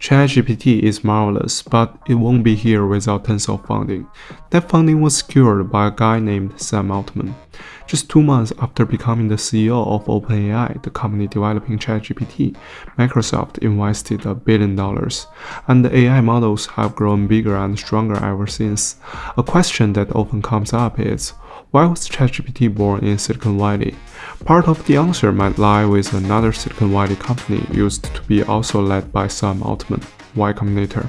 ChatGPT is marvelous, but it won't be here without tons of funding. That funding was secured by a guy named Sam Altman. Just two months after becoming the CEO of OpenAI, the company developing ChatGPT, Microsoft invested a billion dollars, and the AI models have grown bigger and stronger ever since. A question that often comes up is, why was ChatGPT born in Silicon Valley? Part of the answer might lie with another Silicon Valley company used to be also led by Sam Altman, Y Combinator.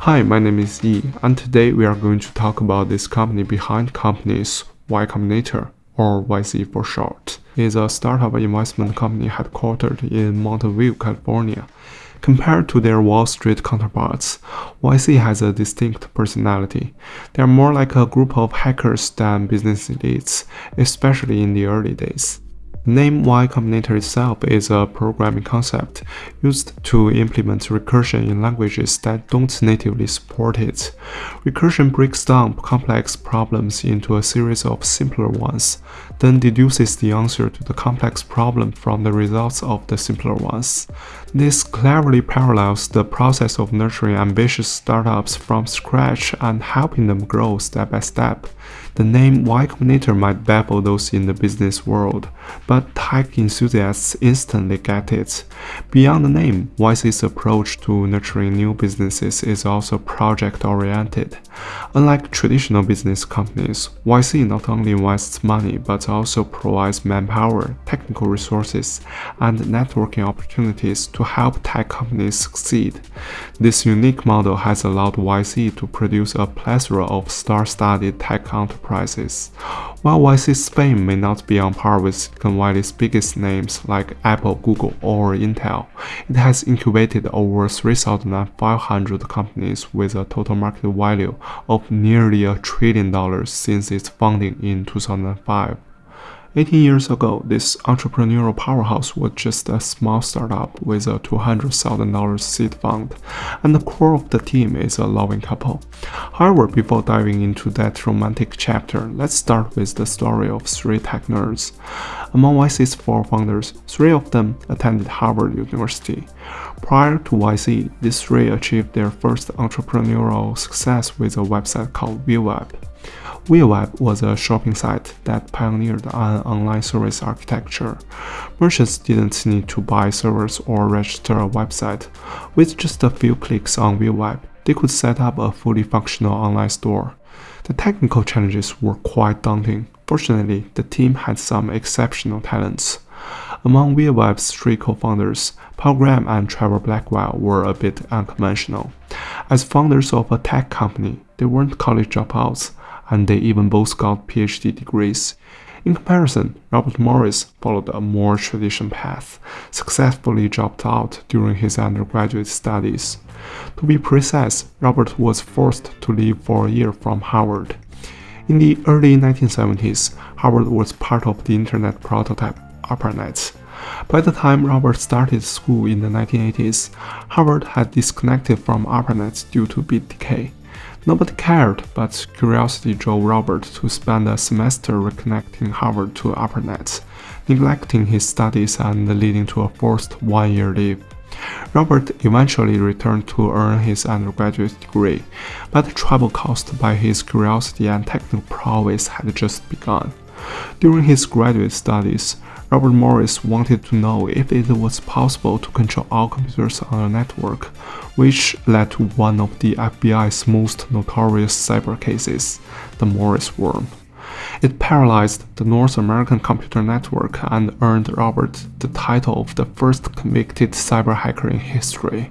Hi, my name is Yi, and today we are going to talk about this company behind companies, Y Combinator, or YC for short, is a startup investment company headquartered in Mountain View, California. Compared to their Wall Street counterparts, YC has a distinct personality. They are more like a group of hackers than business elites, especially in the early days. Name Y Combinator itself is a programming concept used to implement recursion in languages that don't natively support it. Recursion breaks down complex problems into a series of simpler ones, then deduces the answer to the complex problem from the results of the simpler ones. This cleverly parallels the process of nurturing ambitious startups from scratch and helping them grow step by step. The name Y Combinator might baffle those in the business world, but tech enthusiasts instantly get it. Beyond the name, YC's approach to nurturing new businesses is also project-oriented. Unlike traditional business companies, YC not only invests money but also provides manpower, technical resources, and networking opportunities to help tech companies succeed. This unique model has allowed YC to produce a plethora of star-studded tech enterprises. While YC's fame may not be on par with Silicon Valley's biggest names like Apple, Google, or Intel, it has incubated over 3,500 companies with a total market value of nearly a trillion dollars since its founding in 2005. 18 years ago, this entrepreneurial powerhouse was just a small startup with a $200,000 seed fund, and the core of the team is a loving couple. However, before diving into that romantic chapter, let's start with the story of three tech nerds. Among YC's four founders, three of them attended Harvard University. Prior to YC, these three achieved their first entrepreneurial success with a website called Viaweb. Viaweb was a shopping site that pioneered an online service architecture. Merchants didn't need to buy servers or register a website. With just a few clicks on Viaweb, they could set up a fully functional online store. The technical challenges were quite daunting. Fortunately, the team had some exceptional talents. Among Viaweb's three co-founders, Paul Graham and Trevor Blackwell were a bit unconventional. As founders of a tech company, they weren't college dropouts and they even both got PhD degrees. In comparison, Robert Morris followed a more traditional path, successfully dropped out during his undergraduate studies. To be precise, Robert was forced to leave for a year from Harvard. In the early 1970s, Harvard was part of the internet prototype ARPANET. By the time Robert started school in the 1980s, Harvard had disconnected from ARPANET due to bit decay. Nobody cared, but curiosity drove Robert to spend a semester reconnecting Harvard to ARPANET, neglecting his studies and leading to a forced one-year leave. Robert eventually returned to earn his undergraduate degree, but the trouble caused by his curiosity and technical prowess had just begun. During his graduate studies, Robert Morris wanted to know if it was possible to control all computers on a network, which led to one of the FBI's most notorious cyber cases, the Morris worm. It paralyzed the North American computer network and earned Robert the title of the first convicted cyber hacker in history.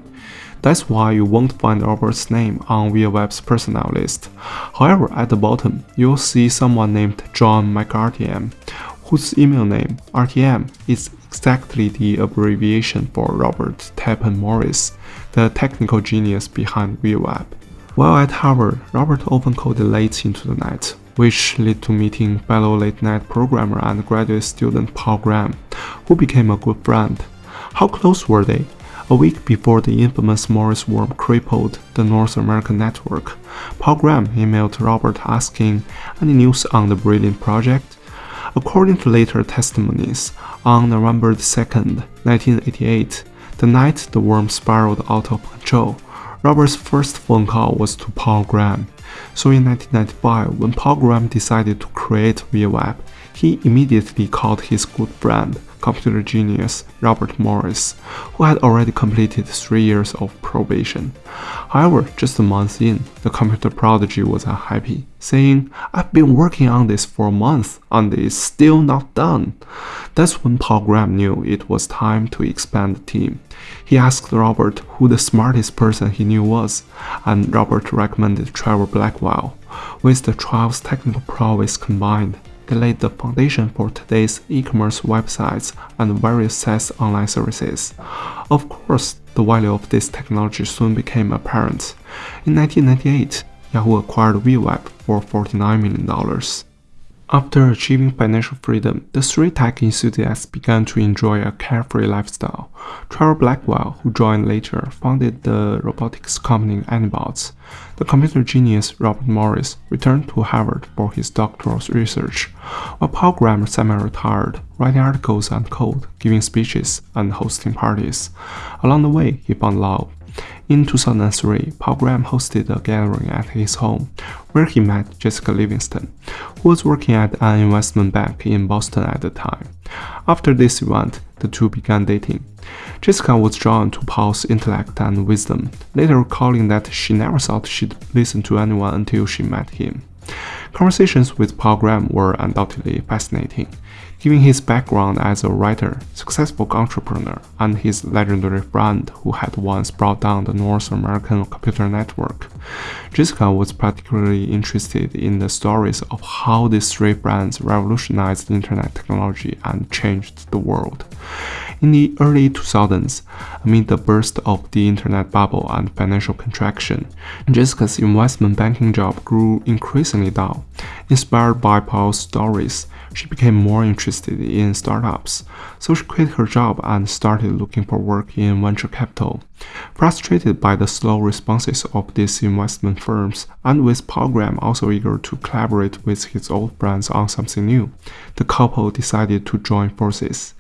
That's why you won't find Robert's name on Viaweb's personnel list. However, at the bottom, you'll see someone named John McArtyem, whose email name, RTM, is exactly the abbreviation for Robert Tappan Morris, the technical genius behind Viaweb. While at Harvard, Robert often coded late into the night, which led to meeting fellow late-night programmer and graduate student Paul Graham, who became a good friend. How close were they? A week before the infamous Morris worm crippled the North American network, Paul Graham emailed Robert asking any news on the brilliant project. According to later testimonies, on November 2, 1988, The night the worm spiraled out of control, Robert's first phone call was to Paul Graham. So in 1995, when Paul Graham decided to create Viaweb, he immediately called his good friend, computer genius Robert Morris, who had already completed three years of probation. However, just a month in, the computer prodigy was unhappy, saying, I've been working on this for a month and it's still not done. That's when Paul Graham knew it was time to expand the team. He asked Robert who the smartest person he knew was, and Robert recommended Trevor Blackwell. With the trial's technical prowess combined, they laid the foundation for today's e-commerce websites and various SaaS online services. Of course, the value of this technology soon became apparent. In 1998, Yahoo acquired Viaweb for $49 million. After achieving financial freedom, the three tech enthusiasts began to enjoy a carefree lifestyle. Trevor Blackwell, who joined later, founded the robotics company Anybots. The computer genius Robert Morris returned to Harvard for his doctoral research, while Paul Graham semi-retired, writing articles and code, giving speeches, and hosting parties. Along the way, he found love, in 2003, Paul Graham hosted a gathering at his home, where he met Jessica Livingston, who was working at an investment bank in Boston at the time. After this event, the two began dating. Jessica was drawn to Paul's intellect and wisdom, later recalling that she never thought she'd listen to anyone until she met him. Conversations with Paul Graham were undoubtedly fascinating, given his background as a writer, successful entrepreneur, and his legendary friend who had once brought down the North American computer network. Jessica was particularly interested in the stories of how these three brands revolutionized internet technology and changed the world. In the early 2000s, amid the burst of the internet bubble and financial contraction, Jessica's investment banking job grew increasingly dull. Inspired by Paul's stories, she became more interested in startups, so she quit her job and started looking for work in venture capital. Frustrated by the slow responses of these investment firms, and with Paul Graham also eager to collaborate with his old friends on something new, the couple decided to join forces.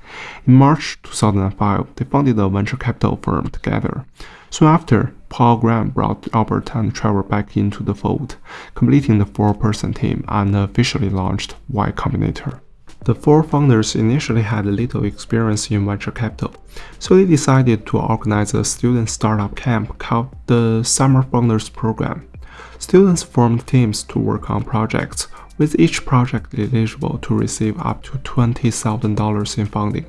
In March 2005, they founded a venture capital firm together. Soon after, Paul Graham brought Albert and Trevor back into the fold, completing the four-person team and officially launched Y Combinator. The four founders initially had little experience in venture capital, so they decided to organize a student startup camp called the Summer Founders Program. Students formed teams to work on projects, with each project eligible to receive up to $20,000 in funding.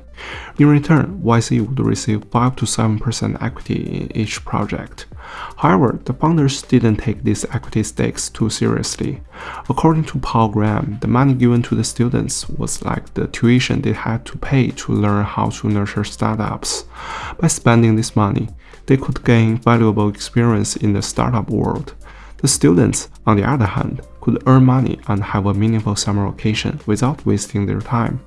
In return, YC would receive 5 to 7% equity in each project. However, the founders didn't take these equity stakes too seriously. According to Paul Graham, the money given to the students was like the tuition they had to pay to learn how to nurture startups. By spending this money, they could gain valuable experience in the startup world. The students, on the other hand, could earn money and have a meaningful summer vacation without wasting their time.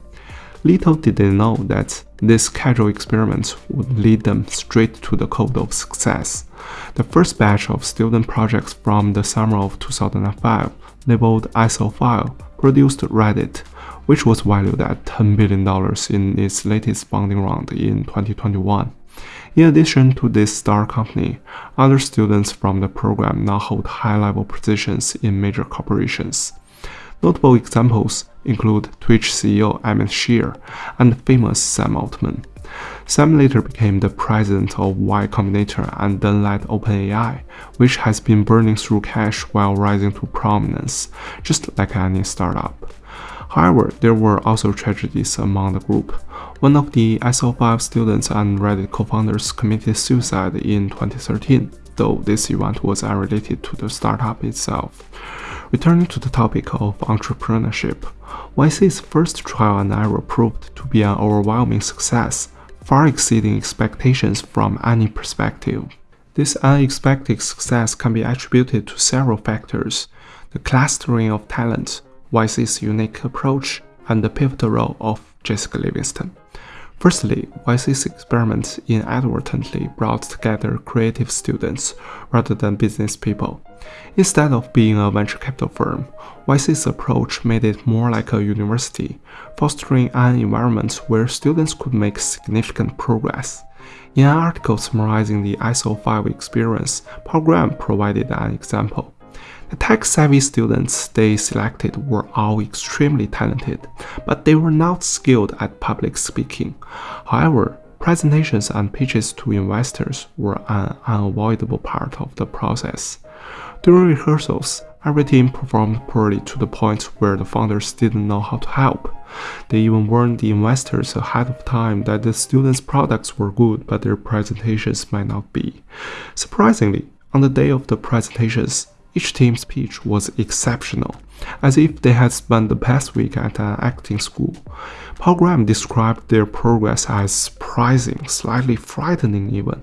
Little did they know that these casual experiments would lead them straight to the code of success. The first batch of student projects from the summer of 2005, labeled ISO-File, produced Reddit, which was valued at $10 billion in its latest funding round in 2021. In addition to this star company, other students from the program now hold high-level positions in major corporations. Notable examples include Twitch CEO Emmett Shear and famous Sam Altman. Sam later became the president of Y Combinator and then led OpenAI, which has been burning through cash while rising to prominence, just like any startup. However, there were also tragedies among the group. One of the ISO-File students and Reddit co-founders committed suicide in 2013, though this event was unrelated to the startup itself. Returning to the topic of entrepreneurship, YC's first trial and error proved to be an overwhelming success, far exceeding expectations from any perspective. This unexpected success can be attributed to several factors, the clustering of talent, YC's unique approach, and the pivotal role of Jessica Livingston. Firstly, YC's experiments inadvertently brought together creative students rather than business people. Instead of being a venture capital firm, YC's approach made it more like a university, fostering an environment where students could make significant progress. In an article summarizing the ISO5 experience, Paul Graham provided an example. The tech-savvy students they selected were all extremely talented, but they were not skilled at public speaking. However, presentations and pitches to investors were an unavoidable part of the process. During rehearsals, every team performed poorly to the point where the founders didn't know how to help. They even warned the investors ahead of time that the students' products were good, but their presentations might not be. Surprisingly, on the day of the presentations, each team's pitch was exceptional, as if they had spent the past week at an acting school. Paul Graham described their progress as surprising, slightly frightening even.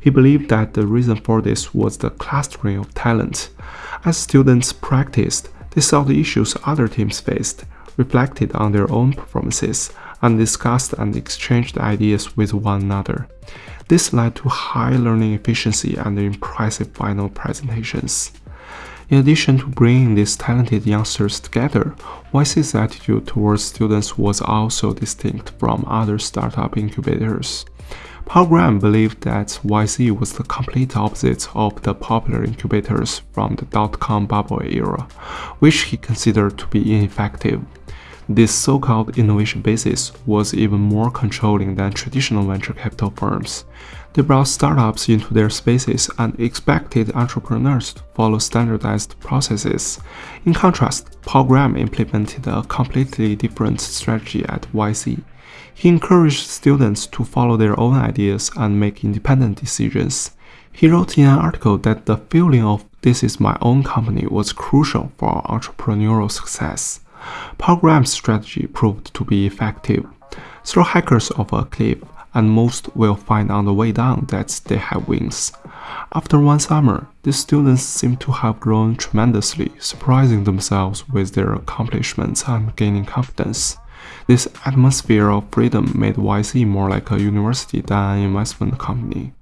He believed that the reason for this was the clustering of talent. As students practiced, they saw the issues other teams faced, reflected on their own performances, and discussed and exchanged ideas with one another. This led to high learning efficiency and impressive final presentations. In addition to bringing these talented youngsters together, YC's attitude towards students was also distinct from other startup incubators. Paul Graham believed that YC was the complete opposite of the popular incubators from the dot-com bubble era, which he considered to be ineffective. This so-called innovation basis was even more controlling than traditional venture capital firms. They brought startups into their spaces and expected entrepreneurs to follow standardized processes. In contrast, Paul Graham implemented a completely different strategy at YC. He encouraged students to follow their own ideas and make independent decisions. He wrote in an article that the feeling of this is my own company was crucial for entrepreneurial success. Paul strategy proved to be effective. Throw hackers off a cliff, and most will find on the way down that they have wings. After one summer, the students seem to have grown tremendously, surprising themselves with their accomplishments and gaining confidence. This atmosphere of freedom made YC more like a university than an investment company.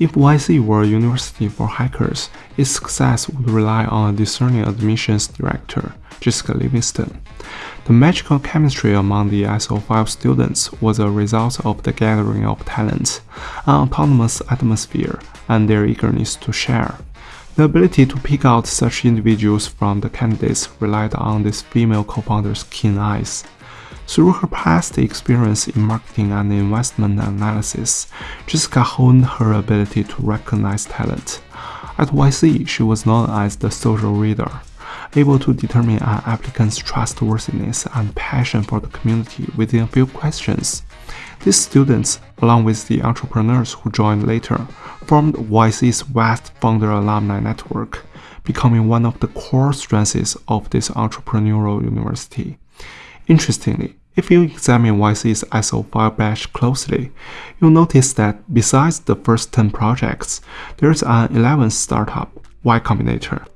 If YC were a university for hackers, its success would rely on a discerning admissions director, Jessica Livingston. The magical chemistry among the ISO5 students was a result of the gathering of talents, an autonomous atmosphere, and their eagerness to share. The ability to pick out such individuals from the candidates relied on this female co-founder's keen eyes. Through her past experience in marketing and investment analysis, Jessica honed her ability to recognize talent. At YC, she was known as the social reader able to determine an applicant's trustworthiness and passion for the community within a few questions. These students, along with the entrepreneurs who joined later, formed YC's vast founder alumni network, becoming one of the core strengths of this entrepreneurial university. Interestingly, if you examine YC's ISO5 batch closely, you'll notice that besides the first 10 projects, there's an 11th startup, Y Combinator,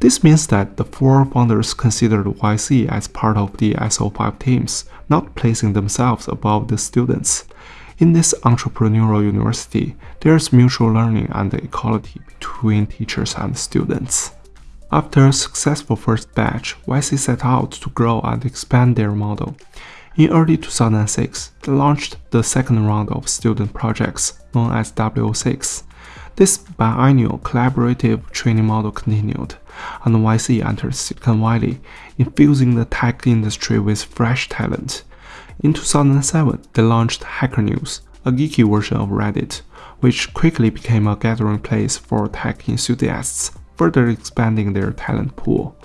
this means that the four founders considered YC as part of the ISO5 teams, not placing themselves above the students. In this entrepreneurial university, there's mutual learning and equality between teachers and students. After a successful first batch, YC set out to grow and expand their model. In early 2006, they launched the second round of student projects, known as W06. This biannual collaborative training model continued, and YC entered Silicon Valley, infusing the tech industry with fresh talent. In 2007, they launched Hacker News, a geeky version of Reddit, which quickly became a gathering place for tech enthusiasts, further expanding their talent pool.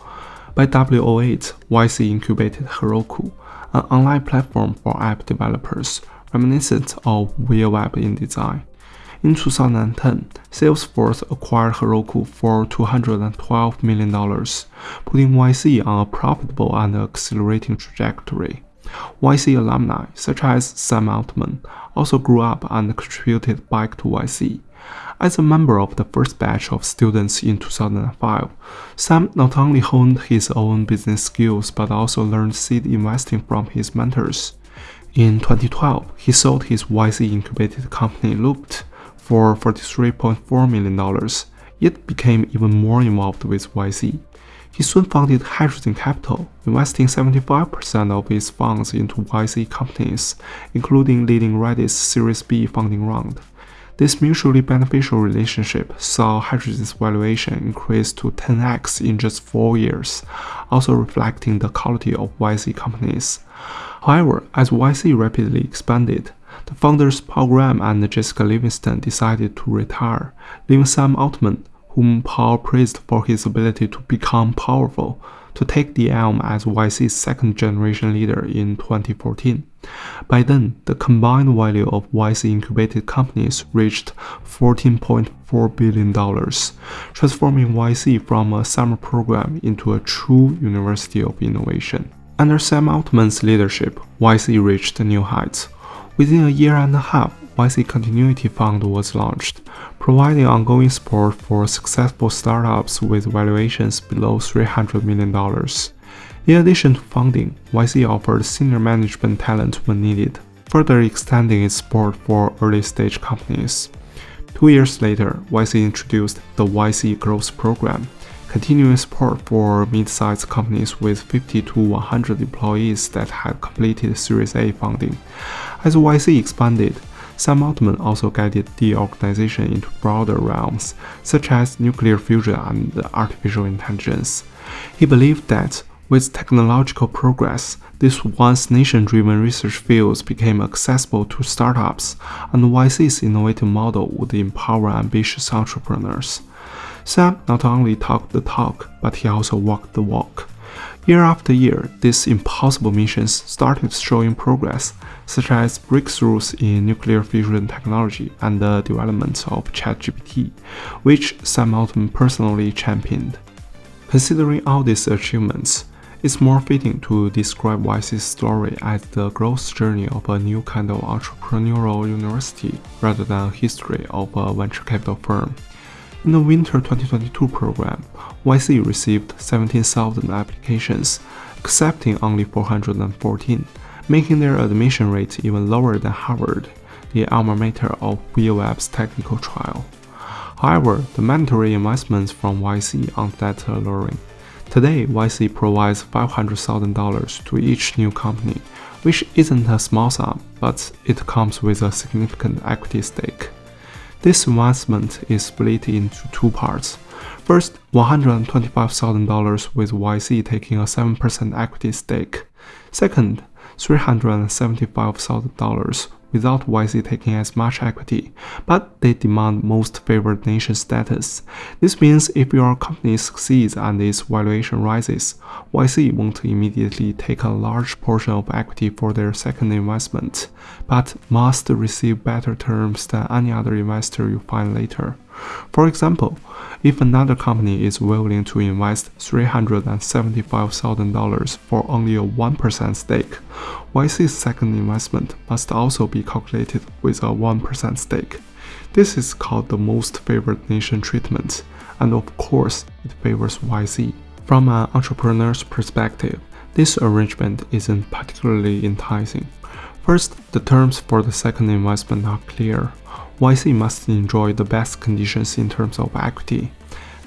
By W08, YC incubated Heroku, an online platform for app developers, reminiscent of Web in design. In 2010, Salesforce acquired Heroku for $212 million, putting YC on a profitable and accelerating trajectory. YC alumni, such as Sam Altman, also grew up and contributed back to YC. As a member of the first batch of students in 2005, Sam not only honed his own business skills but also learned seed investing from his mentors. In 2012, he sold his YC incubated company Loopt for $43.4 million, yet became even more involved with YC. He soon founded Hydrazine Capital, investing 75% of his funds into YC companies, including leading Reddit's Series B funding round. This mutually beneficial relationship saw Hydrazine's valuation increase to 10x in just 4 years, also reflecting the quality of YC companies. However, as YC rapidly expanded, the founders Paul Graham and Jessica Livingston decided to retire, leaving Sam Altman whom Paul praised for his ability to become powerful, to take the helm as YC's second generation leader in 2014. By then, the combined value of YC incubated companies reached $14.4 billion, transforming YC from a summer program into a true university of innovation. Under Sam Altman's leadership, YC reached new heights. Within a year and a half, YC Continuity Fund was launched, providing ongoing support for successful startups with valuations below $300 million. In addition to funding, YC offered senior management talent when needed, further extending its support for early-stage companies. Two years later, YC introduced the YC Growth Program, continuing support for mid-sized companies with 50 to 100 employees that had completed Series A funding. As YC expanded, Sam Altman also guided the organization into broader realms, such as nuclear fusion and artificial intelligence. He believed that with technological progress, these once nation-driven research fields became accessible to startups, and YC's innovative model would empower ambitious entrepreneurs. Sam not only talked the talk, but he also walked the walk. Year after year, these impossible missions started showing progress, such as breakthroughs in nuclear fusion technology and the development of ChatGPT, which Sam Altman personally championed. Considering all these achievements, it's more fitting to describe YC's story as the growth journey of a new kind of entrepreneurial university rather than history of a venture capital firm. In the winter 2022 program, YC received 17,000 applications, accepting only 414, making their admission rate even lower than Harvard, the alma mater of Webb's technical trial. However, the mandatory investments from YC aren't that alluring. Today, YC provides $500,000 to each new company, which isn't a small sum, but it comes with a significant equity stake. This investment is split into two parts. First, $125,000 with YC taking a 7% equity stake. Second, $375,000 without YC taking as much equity, but they demand most favored nation status. This means if your company succeeds and its valuation rises, YC won't immediately take a large portion of equity for their second investment, but must receive better terms than any other investor you find later. For example, if another company is willing to invest $375,000 for only a 1% stake, YC's second investment must also be calculated with a 1% stake. This is called the most favored nation treatment, and of course, it favors YC. From an entrepreneur's perspective, this arrangement isn't particularly enticing. First, the terms for the second investment are clear. YC must enjoy the best conditions in terms of equity.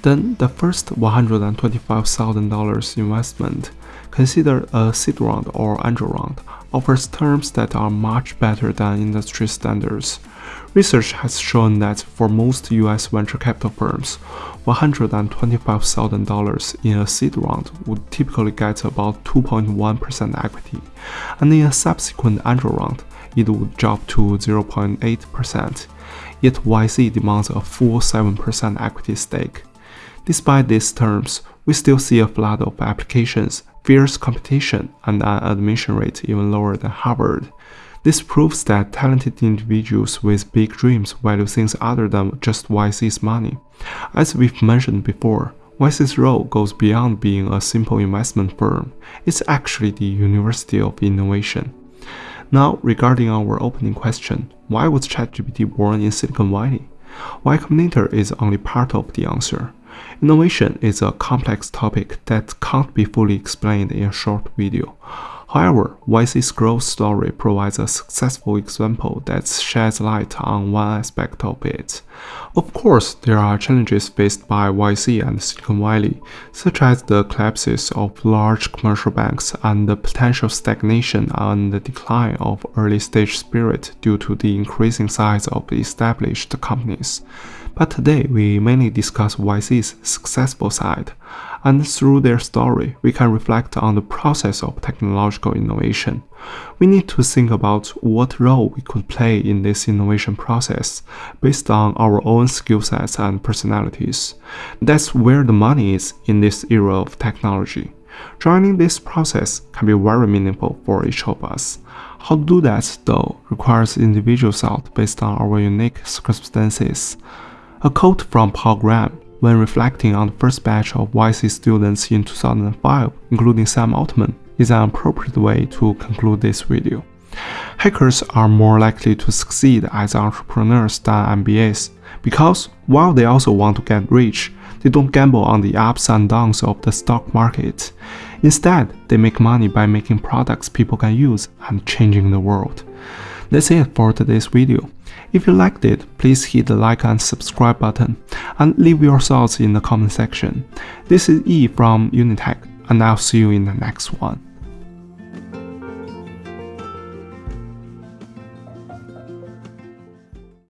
Then the first $125,000 investment, considered a seed round or angel round, offers terms that are much better than industry standards. Research has shown that for most US venture capital firms, $125,000 in a seed round would typically get about 2.1% equity, and in a subsequent angel round, it would drop to 0.8%. Yet YC demands a full 7% equity stake. Despite these terms, we still see a flood of applications, fierce competition, and an admission rate even lower than Harvard. This proves that talented individuals with big dreams value things other than just YC's money. As we've mentioned before, YC's role goes beyond being a simple investment firm. It's actually the University of Innovation. Now, regarding our opening question, why was ChatGPT born in Silicon Valley? Y Combinator is only part of the answer. Innovation is a complex topic that can't be fully explained in a short video. However, YC's growth story provides a successful example that sheds light on one aspect of it. Of course, there are challenges faced by YC and Silicon Valley, such as the collapses of large commercial banks and the potential stagnation and the decline of early-stage spirit due to the increasing size of established companies. But today, we mainly discuss YC's successful side and through their story, we can reflect on the process of technological innovation. We need to think about what role we could play in this innovation process based on our own skill sets and personalities. That's where the money is in this era of technology. Joining this process can be very meaningful for each of us. How to do that, though, requires individual thought based on our unique circumstances. A quote from Paul Graham when reflecting on the first batch of YC students in 2005, including Sam Altman, is an appropriate way to conclude this video. Hackers are more likely to succeed as entrepreneurs than MBAs because while they also want to get rich, they don't gamble on the ups and downs of the stock market. Instead, they make money by making products people can use and changing the world. That's it for today's video. If you liked it, please hit the like and subscribe button and leave your thoughts in the comment section. This is E from Unitech and I'll see you in the next one.